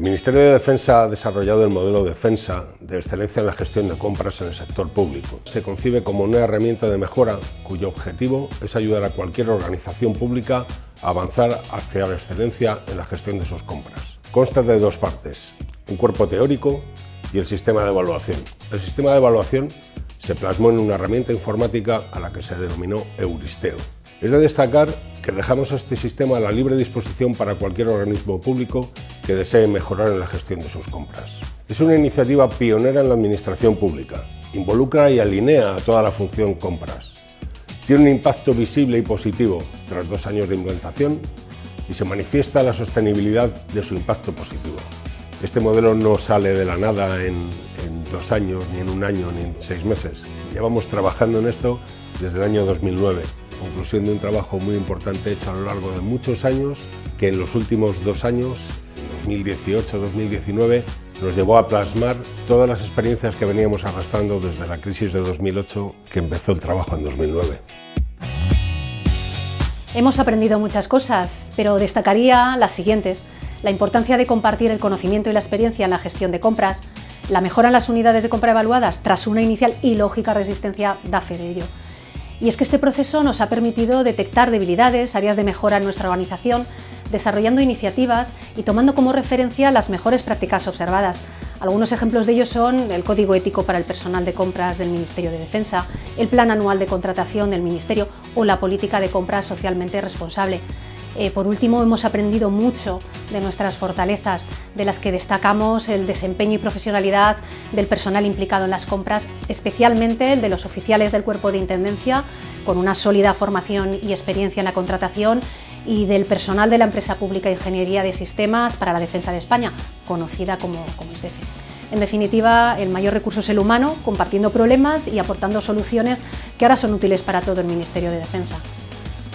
El Ministerio de Defensa ha desarrollado el modelo Defensa de excelencia en la gestión de compras en el sector público. Se concibe como una herramienta de mejora cuyo objetivo es ayudar a cualquier organización pública a avanzar hacia la excelencia en la gestión de sus compras. Consta de dos partes, un cuerpo teórico y el sistema de evaluación. El sistema de evaluación se plasmó en una herramienta informática a la que se denominó Euristeo. Es de destacar que dejamos este sistema a la libre disposición para cualquier organismo público que desee mejorar en la gestión de sus compras. Es una iniciativa pionera en la administración pública. Involucra y alinea a toda la función compras. Tiene un impacto visible y positivo tras dos años de implantación y se manifiesta la sostenibilidad de su impacto positivo. Este modelo no sale de la nada en, en dos años, ni en un año, ni en seis meses. Llevamos trabajando en esto desde el año 2009 conclusión de un trabajo muy importante hecho a lo largo de muchos años, que en los últimos dos años, 2018-2019, nos llevó a plasmar todas las experiencias que veníamos arrastrando desde la crisis de 2008, que empezó el trabajo en 2009. Hemos aprendido muchas cosas, pero destacaría las siguientes. La importancia de compartir el conocimiento y la experiencia en la gestión de compras, la mejora en las unidades de compra evaluadas tras una inicial y lógica resistencia da fe de ello. Y es que este proceso nos ha permitido detectar debilidades, áreas de mejora en nuestra organización, desarrollando iniciativas y tomando como referencia las mejores prácticas observadas. Algunos ejemplos de ello son el Código Ético para el Personal de Compras del Ministerio de Defensa, el Plan Anual de Contratación del Ministerio o la Política de Compras Socialmente Responsable. Eh, por último, hemos aprendido mucho de nuestras fortalezas, de las que destacamos el desempeño y profesionalidad del personal implicado en las compras, especialmente el de los oficiales del cuerpo de intendencia, con una sólida formación y experiencia en la contratación, y del personal de la empresa pública Ingeniería de Sistemas para la Defensa de España, conocida como, como ISDEFE. En definitiva, el mayor recurso es el humano, compartiendo problemas y aportando soluciones que ahora son útiles para todo el Ministerio de Defensa.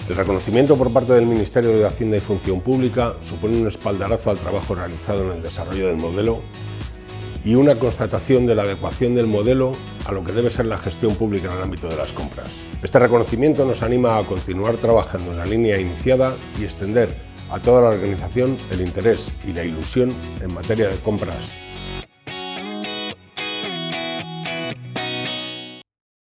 El reconocimiento por parte del Ministerio de Hacienda y Función Pública supone un espaldarazo al trabajo realizado en el desarrollo del modelo y una constatación de la adecuación del modelo a lo que debe ser la gestión pública en el ámbito de las compras. Este reconocimiento nos anima a continuar trabajando en la línea iniciada y extender a toda la organización el interés y la ilusión en materia de compras